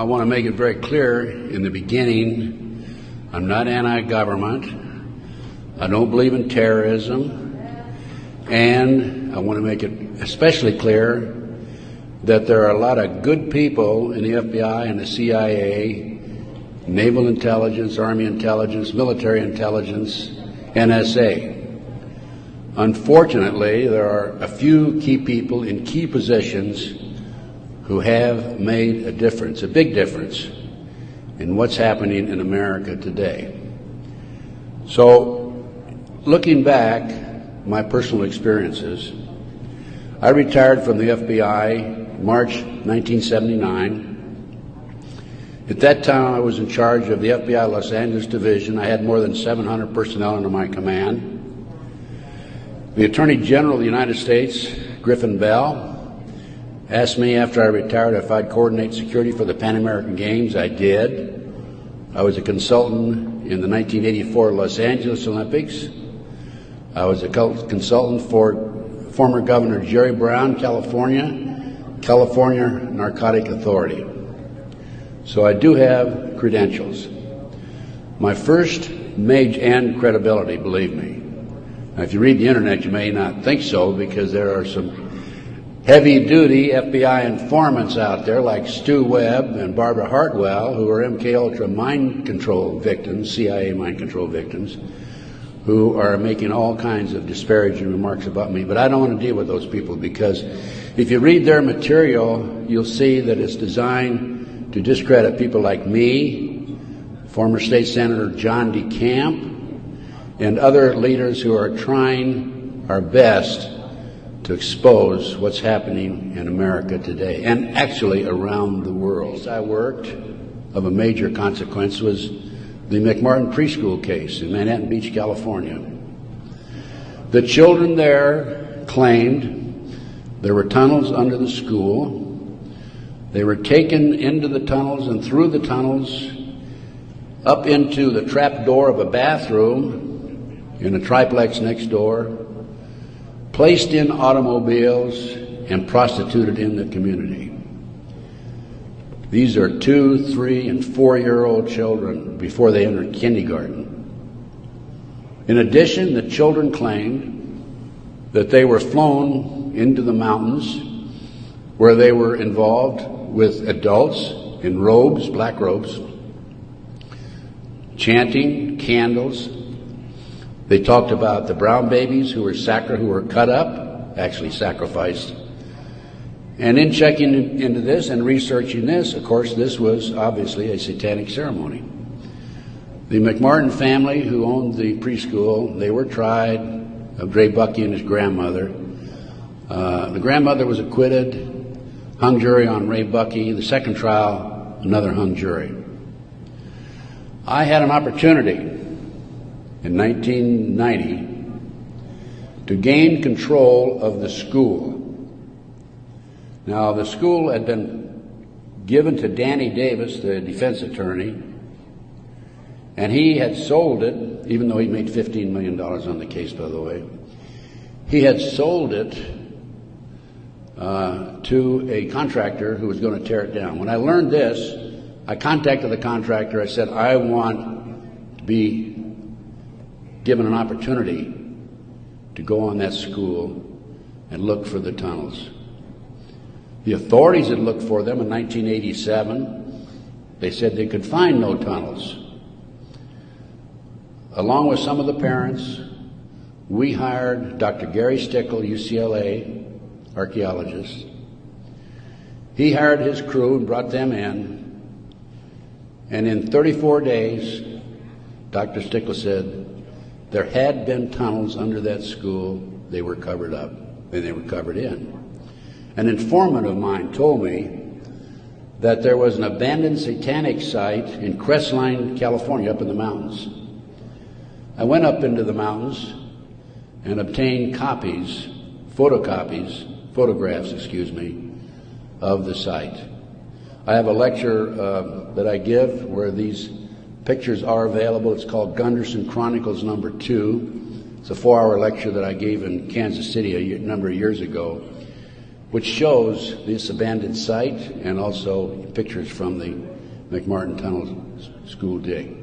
I want to make it very clear in the beginning I'm not anti government. I don't believe in terrorism. And I want to make it especially clear that there are a lot of good people in the FBI and the CIA, naval intelligence, army intelligence, military intelligence, NSA. Unfortunately, there are a few key people in key positions who have made a difference, a big difference, in what's happening in America today. So, looking back, my personal experiences, I retired from the FBI March 1979. At that time, I was in charge of the FBI Los Angeles Division. I had more than 700 personnel under my command. The Attorney General of the United States, Griffin Bell, asked me after I retired if I'd coordinate security for the Pan American Games. I did. I was a consultant in the 1984 Los Angeles Olympics. I was a consultant for former Governor Jerry Brown, California, California Narcotic Authority. So I do have credentials. My first major and credibility, believe me. Now, if you read the internet, you may not think so because there are some heavy duty FBI informants out there like Stew Webb and Barbara Hartwell who are MK Ultra mind control victims, CIA mind control victims, who are making all kinds of disparaging remarks about me. But I don't want to deal with those people because if you read their material, you'll see that it's designed to discredit people like me, former state senator John DeCamp, and other leaders who are trying our best to expose what's happening in America today and actually around the world. I worked of a major consequence was the McMartin preschool case in Manhattan Beach, California. The children there claimed there were tunnels under the school. They were taken into the tunnels and through the tunnels up into the trap door of a bathroom in a triplex next door, placed in automobiles, and prostituted in the community. These are two, three, and four year old children before they enter kindergarten. In addition, the children claimed that they were flown into the mountains where they were involved with adults in robes, black robes, chanting candles, they talked about the brown babies who were sacri- who were cut up, actually sacrificed. And in checking into this and researching this, of course, this was obviously a satanic ceremony. The McMartin family, who owned the preschool, they were tried of Ray Buckey and his grandmother. Uh, the grandmother was acquitted, hung jury on Ray Buckey. The second trial, another hung jury. I had an opportunity in 1990 to gain control of the school. Now, the school had been given to Danny Davis, the defense attorney, and he had sold it, even though he made $15 million on the case, by the way. He had sold it uh, to a contractor who was going to tear it down. When I learned this, I contacted the contractor. I said, I want to be given an opportunity to go on that school and look for the tunnels. The authorities had looked for them in 1987. They said they could find no tunnels. Along with some of the parents, we hired Dr. Gary Stickel, UCLA archaeologist. He hired his crew and brought them in. And in 34 days, Dr. Stickel said, there had been tunnels under that school. They were covered up and they were covered in. An informant of mine told me that there was an abandoned satanic site in Crestline, California, up in the mountains. I went up into the mountains and obtained copies, photocopies, photographs, excuse me, of the site. I have a lecture uh, that I give where these Pictures are available. It's called Gunderson Chronicles number two. It's a four hour lecture that I gave in Kansas City a number of years ago. which shows this abandoned site and also pictures from the McMartin Tunnel school dig.